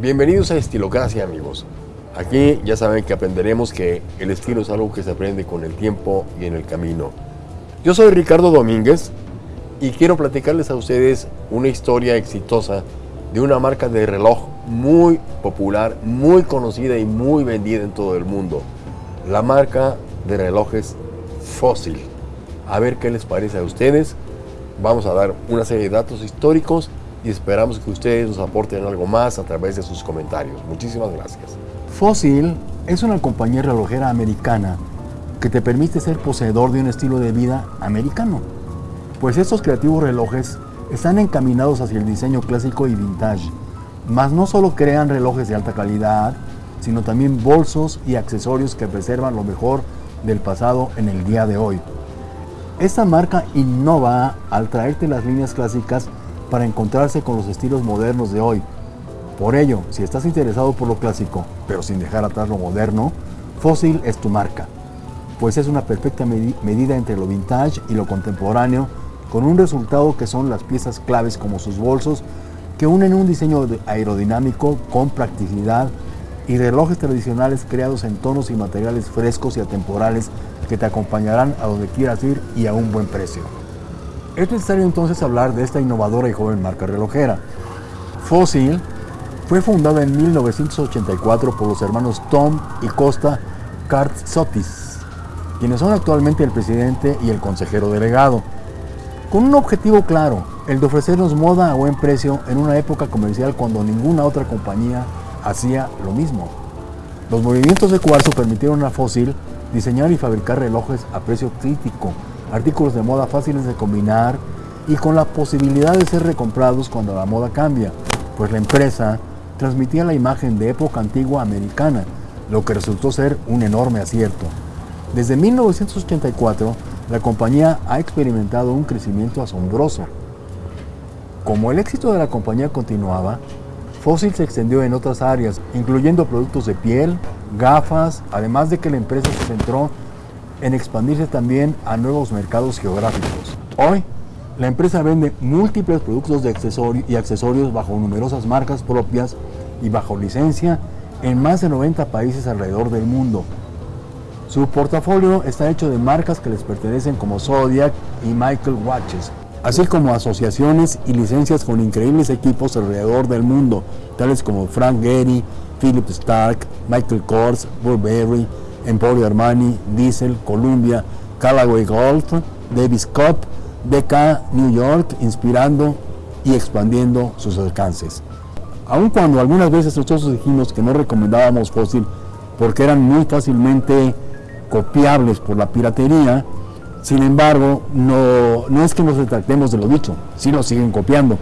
Bienvenidos a Estilocracia amigos. Aquí ya saben que aprenderemos que el estilo es algo que se aprende con el tiempo y en el camino. Yo soy Ricardo Domínguez y quiero platicarles a ustedes una historia exitosa de una marca de reloj muy popular, muy conocida y muy vendida en todo el mundo. La marca de relojes Fossil. A ver qué les parece a ustedes. Vamos a dar una serie de datos históricos y esperamos que ustedes nos aporten algo más a través de sus comentarios. Muchísimas gracias. Fossil es una compañía relojera americana que te permite ser poseedor de un estilo de vida americano, pues estos creativos relojes están encaminados hacia el diseño clásico y vintage, mas no solo crean relojes de alta calidad, sino también bolsos y accesorios que preservan lo mejor del pasado en el día de hoy. Esta marca innova al traerte las líneas clásicas para encontrarse con los estilos modernos de hoy. Por ello, si estás interesado por lo clásico, pero sin dejar atrás lo moderno, Fossil es tu marca, pues es una perfecta medida entre lo vintage y lo contemporáneo, con un resultado que son las piezas claves como sus bolsos, que unen un diseño aerodinámico con practicidad y relojes tradicionales creados en tonos y materiales frescos y atemporales que te acompañarán a donde quieras ir y a un buen precio. Es necesario entonces hablar de esta innovadora y joven marca relojera. Fossil fue fundada en 1984 por los hermanos Tom y Costa Kartsotis, quienes son actualmente el presidente y el consejero delegado, con un objetivo claro, el de ofrecernos moda a buen precio en una época comercial cuando ninguna otra compañía hacía lo mismo. Los movimientos de cuarzo permitieron a Fossil diseñar y fabricar relojes a precio crítico, artículos de moda fáciles de combinar y con la posibilidad de ser recomprados cuando la moda cambia, pues la empresa transmitía la imagen de época antigua americana, lo que resultó ser un enorme acierto. Desde 1984, la compañía ha experimentado un crecimiento asombroso. Como el éxito de la compañía continuaba, Fossil se extendió en otras áreas, incluyendo productos de piel, gafas, además de que la empresa se centró en expandirse también a nuevos mercados geográficos. Hoy, la empresa vende múltiples productos de accesorios y accesorios bajo numerosas marcas propias y bajo licencia en más de 90 países alrededor del mundo. Su portafolio está hecho de marcas que les pertenecen como Zodiac y Michael Watches, así como asociaciones y licencias con increíbles equipos alrededor del mundo, tales como Frank Gehry, Philip Stark, Michael Kors, Burberry, Emporio Armani, Diesel, Columbia, Callaway Golf, Davis Cup, DK New York, inspirando y expandiendo sus alcances. Aun cuando algunas veces nosotros dijimos que no recomendábamos fósil porque eran muy fácilmente copiables por la piratería, sin embargo, no, no es que nos retractemos de lo dicho, sí nos siguen copiando,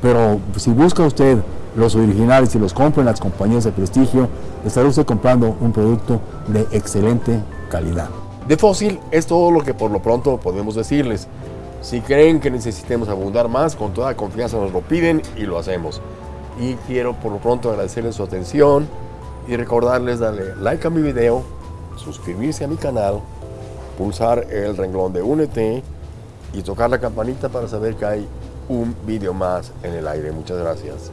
pero si busca usted los originales y los compra en las compañías de prestigio, estará usted comprando un producto de excelente calidad. De fósil es todo lo que por lo pronto podemos decirles. Si creen que necesitemos abundar más, con toda confianza nos lo piden y lo hacemos. Y quiero por lo pronto agradecerles su atención y recordarles darle like a mi video, suscribirse a mi canal, pulsar el renglón de Únete y tocar la campanita para saber que hay un video más en el aire. Muchas gracias.